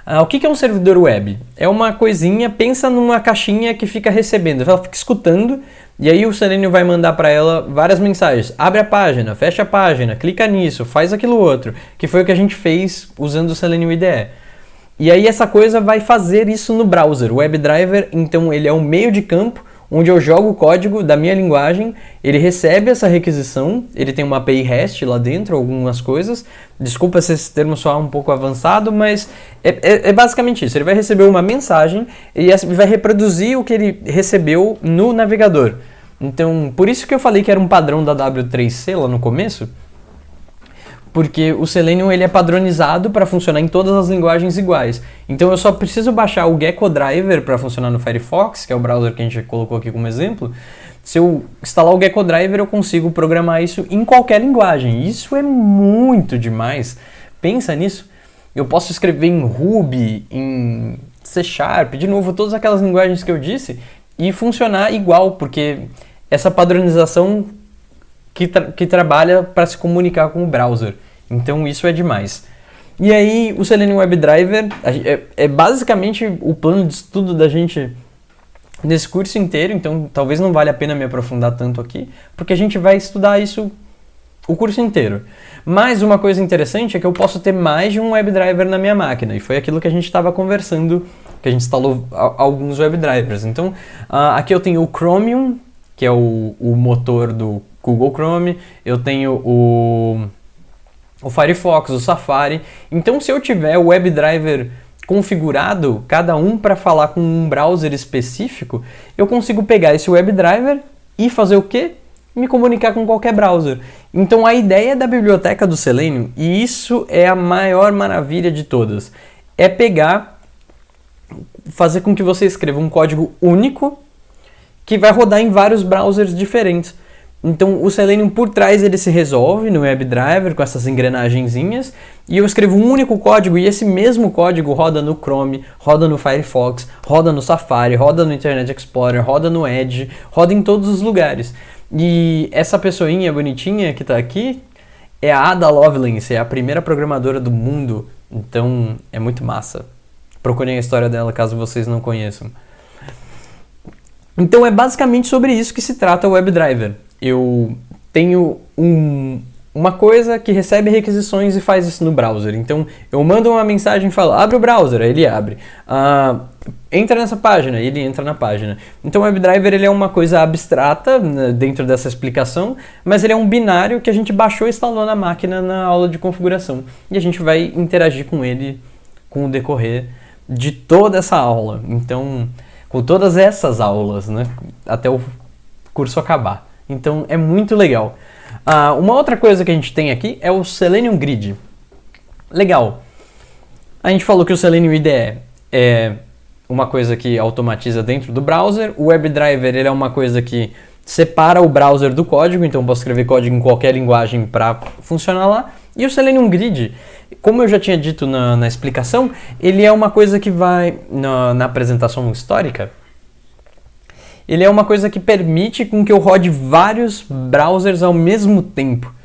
Ah, o que é um servidor web? É uma coisinha, pensa numa caixinha que fica recebendo, ela fica escutando, e aí o Selenium vai mandar para ela várias mensagens. Abre a página, fecha a página, clica nisso, faz aquilo outro, que foi o que a gente fez usando o Selenium IDE. E aí essa coisa vai fazer isso no browser. O WebDriver, então, ele é um meio de campo onde eu jogo o código da minha linguagem, ele recebe essa requisição, ele tem uma API REST lá dentro, algumas coisas. Desculpa se esse termo soar um pouco avançado, mas é, é, é basicamente isso. Ele vai receber uma mensagem e vai reproduzir o que ele recebeu no navegador. Então, por isso que eu falei que era um padrão da W3C lá no começo, porque o Selenium ele é padronizado para funcionar em todas as linguagens iguais. Então eu só preciso baixar o Gecko Driver para funcionar no Firefox, que é o browser que a gente colocou aqui como exemplo. Se eu instalar o Gecko Driver, eu consigo programar isso em qualquer linguagem. Isso é muito demais. Pensa nisso. Eu posso escrever em Ruby, em C Sharp, de novo, todas aquelas linguagens que eu disse, e funcionar igual, porque essa padronização que, tra que trabalha para se comunicar com o browser. Então isso é demais. E aí o Selenium WebDriver é, é basicamente o plano de estudo da gente nesse curso inteiro, então talvez não valha a pena me aprofundar tanto aqui, porque a gente vai estudar isso o curso inteiro. Mas uma coisa interessante é que eu posso ter mais de um WebDriver na minha máquina, e foi aquilo que a gente estava conversando, que a gente instalou alguns WebDrivers. Então, uh, aqui eu tenho o Chromium, que é o, o motor do Google Chrome, eu tenho o, o Firefox, o Safari. Então, se eu tiver o WebDriver configurado, cada um para falar com um browser específico, eu consigo pegar esse WebDriver e fazer o quê? Me comunicar com qualquer browser. Então, a ideia da biblioteca do Selenium, e isso é a maior maravilha de todas, é pegar, fazer com que você escreva um código único que vai rodar em vários browsers diferentes. Então o Selenium por trás ele se resolve no WebDriver com essas engrenagenzinhas e eu escrevo um único código e esse mesmo código roda no Chrome, roda no Firefox, roda no Safari, roda no Internet Explorer, roda no Edge, roda em todos os lugares. E essa pessoinha bonitinha que está aqui, é a Ada Lovelace, é a primeira programadora do mundo, então é muito massa. Procurem a história dela caso vocês não conheçam. Então é basicamente sobre isso que se trata o WebDriver. Eu tenho um, uma coisa que recebe requisições e faz isso no browser. Então eu mando uma mensagem e falo, abre o browser, aí ele abre. Uh, entra nessa página, ele entra na página. Então o WebDriver ele é uma coisa abstrata né, dentro dessa explicação, mas ele é um binário que a gente baixou e instalou na máquina na aula de configuração. E a gente vai interagir com ele com o decorrer de toda essa aula. Então, com todas essas aulas, né? Até o curso acabar. Então é muito legal. Uh, uma outra coisa que a gente tem aqui é o Selenium Grid. Legal. A gente falou que o Selenium IDE é uma coisa que automatiza dentro do browser. O WebDriver ele é uma coisa que separa o browser do código, então posso escrever código em qualquer linguagem para funcionar lá. E o Selenium Grid, como eu já tinha dito na, na explicação, ele é uma coisa que vai na, na, apresentação histórica. Ele é uma coisa que permite com que eu rode vários browsers ao mesmo tempo.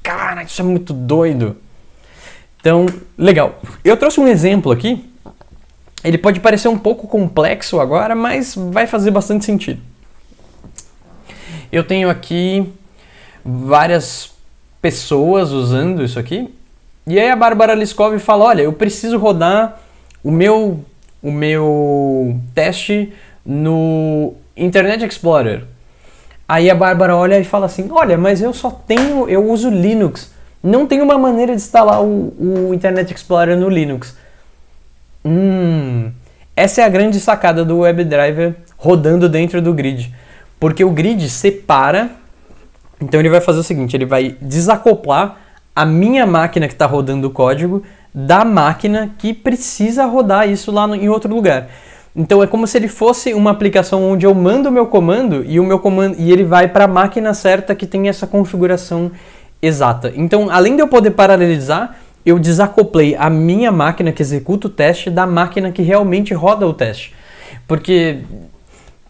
Cara, isso é muito doido. Então, legal. Eu trouxe um exemplo aqui. Ele pode parecer um pouco complexo agora, mas vai fazer bastante sentido. Eu tenho aqui várias pessoas usando isso aqui. E aí a Bárbara Liskov fala, olha, eu preciso rodar o meu, o meu teste no Internet Explorer. Aí a Bárbara olha e fala assim, olha, mas eu só tenho, eu uso Linux. Não tem uma maneira de instalar o, o Internet Explorer no Linux. Hum, essa é a grande sacada do WebDriver rodando dentro do grid. Porque o grid separa então ele vai fazer o seguinte, ele vai desacoplar a minha máquina que está rodando o código da máquina que precisa rodar isso lá no, em outro lugar. Então é como se ele fosse uma aplicação onde eu mando o meu comando e o meu comando e ele vai para a máquina certa que tem essa configuração exata. Então, além de eu poder paralelizar, eu desacoplei a minha máquina que executa o teste da máquina que realmente roda o teste. Porque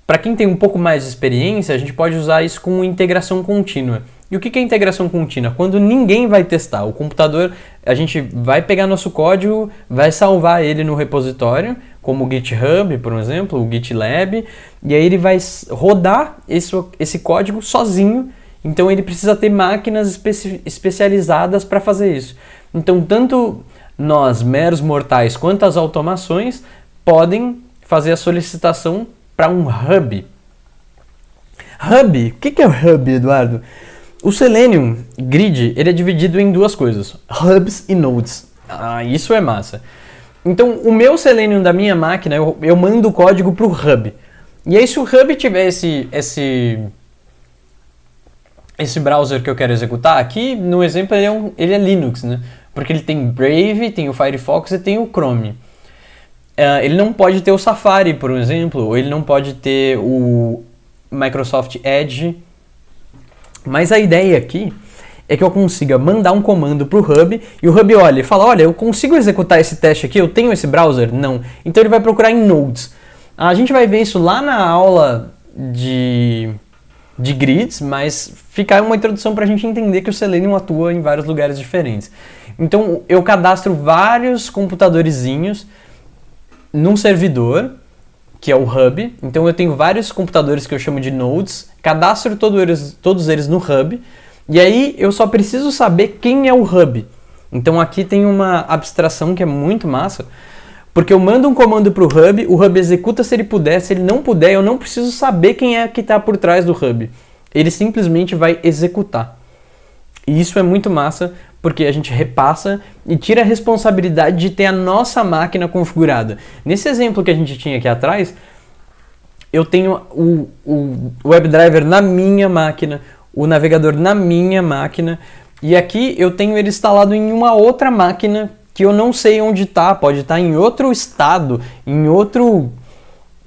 para quem tem um pouco mais de experiência, a gente pode usar isso com integração contínua. E o que é integração contínua? Quando ninguém vai testar. O computador, a gente vai pegar nosso código, vai salvar ele no repositório, como o GitHub, por exemplo, o GitLab, e aí ele vai rodar esse, esse código sozinho. Então ele precisa ter máquinas especi especializadas para fazer isso. Então, tanto nós, meros mortais, quanto as automações podem fazer a solicitação para um hub. Hub, o que é o hub, Eduardo? O Selenium Grid ele é dividido em duas coisas, hubs e nodes. Ah, isso é massa. Então, o meu Selenium da minha máquina, eu, eu mando o código para o hub. E aí, se o hub tiver esse, esse, esse browser que eu quero executar, aqui no exemplo ele é, um, ele é Linux, né? Porque ele tem Brave, tem o Firefox e tem o Chrome. Uh, ele não pode ter o Safari, por exemplo, ou ele não pode ter o Microsoft Edge. Mas a ideia aqui é que eu consiga mandar um comando para o Hub e o Hub olha e fala, olha, eu consigo executar esse teste aqui, eu tenho esse browser? Não. Então ele vai procurar em Nodes. A gente vai ver isso lá na aula de, de grids, mas fica uma introdução para a gente entender que o Selenium atua em vários lugares diferentes. Então eu cadastro vários computadorzinhos num servidor, que é o hub. Então eu tenho vários computadores que eu chamo de nodes, cadastro todo eles, todos eles no hub, e aí eu só preciso saber quem é o hub. Então aqui tem uma abstração que é muito massa, porque eu mando um comando para o hub, o hub executa se ele puder, se ele não puder, eu não preciso saber quem é que está por trás do hub. Ele simplesmente vai executar. E isso é muito massa, porque a gente repassa e tira a responsabilidade de ter a nossa máquina configurada. Nesse exemplo que a gente tinha aqui atrás, eu tenho o, o WebDriver na minha máquina, o navegador na minha máquina, e aqui eu tenho ele instalado em uma outra máquina que eu não sei onde está, pode estar tá em outro estado, em outro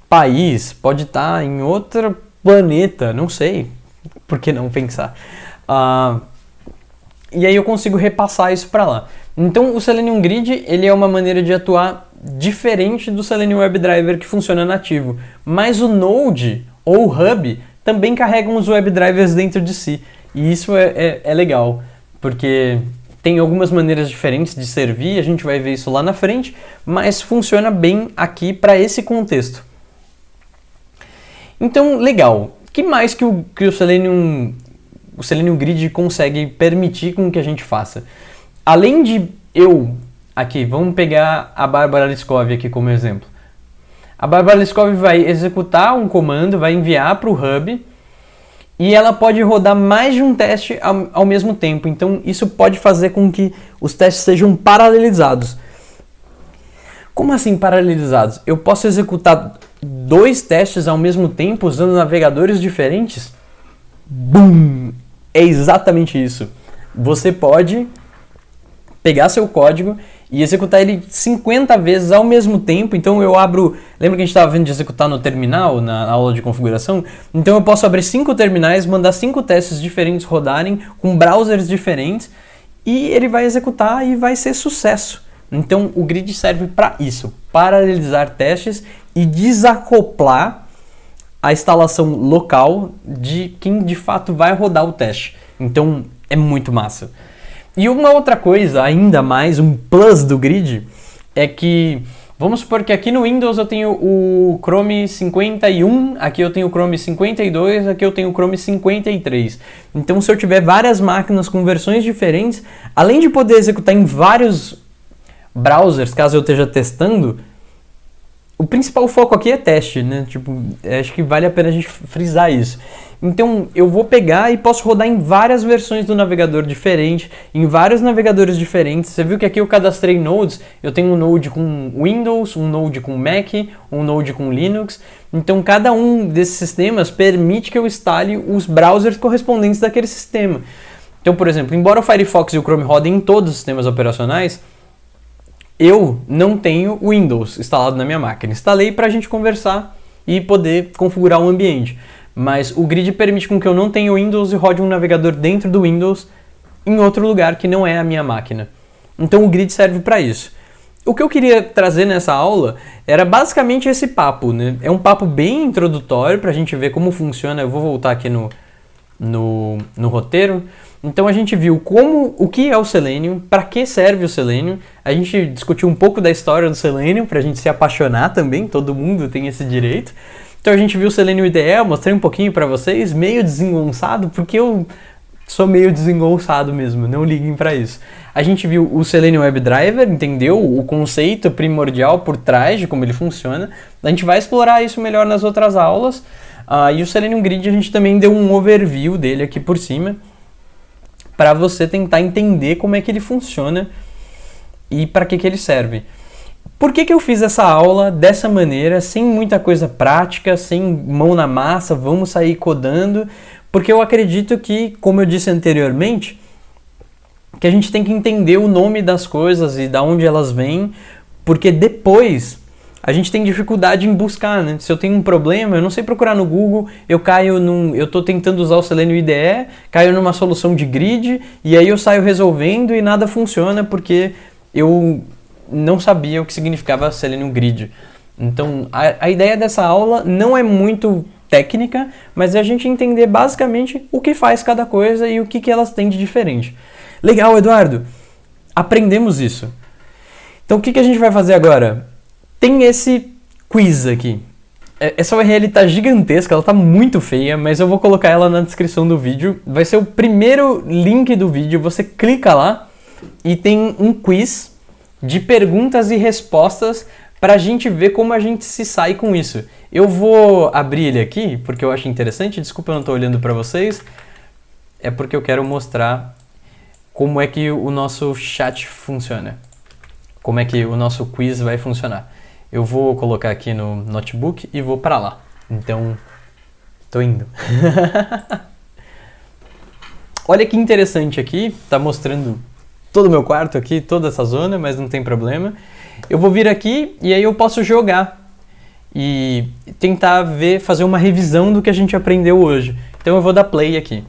país, pode estar tá em outro planeta, não sei, por que não pensar? Uh, e aí eu consigo repassar isso para lá. Então o Selenium Grid ele é uma maneira de atuar diferente do Selenium WebDriver que funciona nativo, mas o Node ou o Hub também carregam os WebDrivers dentro de si, e isso é, é, é legal, porque tem algumas maneiras diferentes de servir, a gente vai ver isso lá na frente, mas funciona bem aqui para esse contexto. Então, legal. Que mais que o, que o Selenium o Selenium Grid consegue permitir com que a gente faça? Além de eu aqui, vamos pegar a Bárbara Liskov aqui como exemplo. A Bárbara Liskov vai executar um comando, vai enviar para o hub e ela pode rodar mais de um teste ao, ao, mesmo tempo. Então isso pode fazer com que os testes sejam paralelizados. Como assim paralelizados? Eu posso executar dois testes ao mesmo tempo usando navegadores diferentes? Bum! É exatamente isso. Você pode pegar seu código e executar ele 50 vezes ao mesmo tempo. Então eu abro. Lembra que a gente estava vendo de executar no terminal, na aula de configuração? Então eu posso abrir cinco terminais, mandar cinco testes diferentes rodarem com browsers diferentes e ele vai executar e vai ser sucesso. Então o grid serve para isso, paralelizar testes e desacoplar a instalação local de quem de fato vai rodar o teste. Então é muito massa. E uma outra coisa, ainda mais, um plus do grid, é que vamos supor que aqui no Windows eu tenho o Chrome 51, aqui eu tenho o Chrome 52, aqui eu tenho o Chrome 53. Então se eu tiver várias máquinas com versões diferentes, além de poder executar em vários browsers, caso eu esteja testando, o principal foco aqui é teste, né? Tipo, acho que vale a pena a gente frisar isso. Então, eu vou pegar e posso rodar em várias versões do navegador diferente, em vários navegadores diferentes. Você viu que aqui eu cadastrei nodes, eu tenho um node com Windows, um node com Mac, um node com Linux. Então, cada um desses sistemas permite que eu instale os browsers correspondentes daquele sistema. Então, por exemplo, embora o Firefox e o Chrome rodem em todos os sistemas operacionais, eu não tenho Windows instalado na minha máquina. Instalei para a gente conversar e poder configurar o ambiente. Mas o grid permite com que eu não tenha Windows e rode um navegador dentro do Windows em outro lugar que não é a minha máquina. Então o grid serve para isso. O que eu queria trazer nessa aula era basicamente esse papo, né? É um papo bem introdutório para a gente ver como funciona. Eu vou voltar aqui no, no, no roteiro. Então a gente viu como o que é o selênio, para que serve o selênio. A gente discutiu um pouco da história do selênio para a gente se apaixonar também. Todo mundo tem esse direito. Então a gente viu o selênio IDE, mostrei um pouquinho para vocês, meio desengonçado, porque eu sou meio desengonçado mesmo, não liguem para isso. A gente viu o Selenium WebDriver, entendeu o conceito primordial por trás de como ele funciona. A gente vai explorar isso melhor nas outras aulas. Uh, e o Selenium Grid a gente também deu um overview dele aqui por cima para você tentar entender como é que ele funciona e para que, que ele serve. Por que, que eu fiz essa aula dessa maneira, sem muita coisa prática, sem mão na massa, vamos sair codando? Porque eu acredito que, como eu disse anteriormente, que a gente tem que entender o nome das coisas e da onde elas vêm, porque depois a gente tem dificuldade em buscar, né? Se eu tenho um problema, eu não sei procurar no Google, eu caio num. Eu estou tentando usar o Selenium IDE, caio numa solução de grid, e aí eu saio resolvendo e nada funciona porque eu não sabia o que significava Selenium Grid. Então, a, a ideia dessa aula não é muito técnica, mas é a gente entender basicamente o que faz cada coisa e o que, que elas têm de diferente. Legal, Eduardo! Aprendemos isso. Então, o que, que a gente vai fazer agora? Tem esse quiz aqui. É, essa URL está gigantesca, ela está muito feia, mas eu vou colocar ela na descrição do vídeo. Vai ser o primeiro link do vídeo, você clica lá e tem um quiz de perguntas e respostas para a gente ver como a gente se sai com isso. Eu vou abrir ele aqui porque eu acho interessante, desculpa eu não estou olhando para vocês, é porque eu quero mostrar como é que o nosso chat funciona, como é que o nosso quiz vai funcionar. Eu vou colocar aqui no notebook e vou para lá. Então, tô indo. Olha que interessante aqui, tá mostrando todo o meu quarto aqui, toda essa zona, mas não tem problema. Eu vou vir aqui e aí eu posso jogar e tentar ver, fazer uma revisão do que a gente aprendeu hoje. Então eu vou dar play aqui.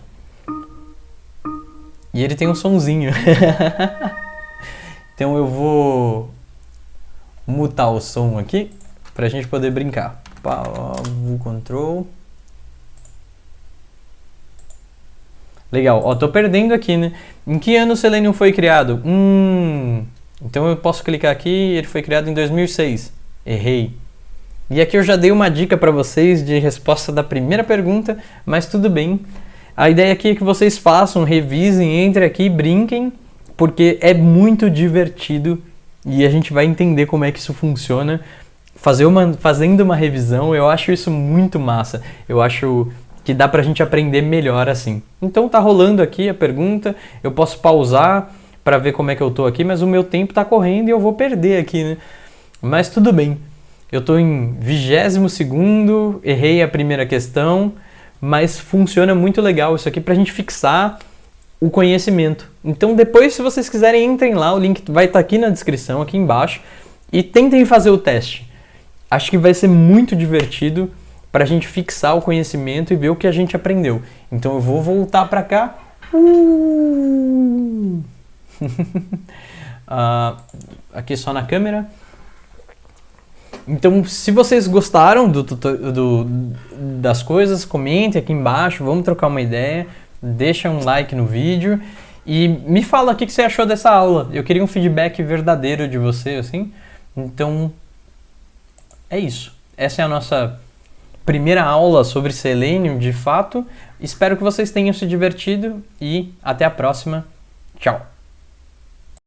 E ele tem um sonzinho. então eu vou mutar o som aqui para a gente poder brincar. Pavo control. Legal. Ó, tô perdendo aqui, né? Em que ano o Selenium foi criado? Hum... Então eu posso clicar aqui, ele foi criado em 2006. Errei. E aqui eu já dei uma dica para vocês de resposta da primeira pergunta, mas tudo bem. A ideia aqui é que vocês façam, revisem, entrem aqui, brinquem, porque é muito divertido e a gente vai entender como é que isso funciona. Fazer uma, fazendo uma revisão, eu acho isso muito massa. Eu acho que dá pra gente aprender melhor assim. Então tá rolando aqui a pergunta, eu posso pausar para ver como é que eu tô aqui, mas o meu tempo tá correndo e eu vou perder aqui, né? Mas tudo bem. Eu tô em 22 segundo, errei a primeira questão, mas funciona muito legal isso aqui pra gente fixar o conhecimento. Então depois, se vocês quiserem, entrem lá, o link vai estar tá aqui na descrição, aqui embaixo, e tentem fazer o teste. Acho que vai ser muito divertido para a gente fixar o conhecimento e ver o que a gente aprendeu. Então eu vou voltar para cá. Uh! uh, aqui só na câmera. Então, se vocês gostaram do, do, das coisas, comentem aqui embaixo, vamos trocar uma ideia deixa um like no vídeo e me fala o que você achou dessa aula. Eu queria um feedback verdadeiro de você, assim. Então, é isso. Essa é a nossa primeira aula sobre Selenium, de fato. Espero que vocês tenham se divertido e até a próxima. Tchau!